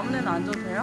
아무 데나 앉아도 돼요?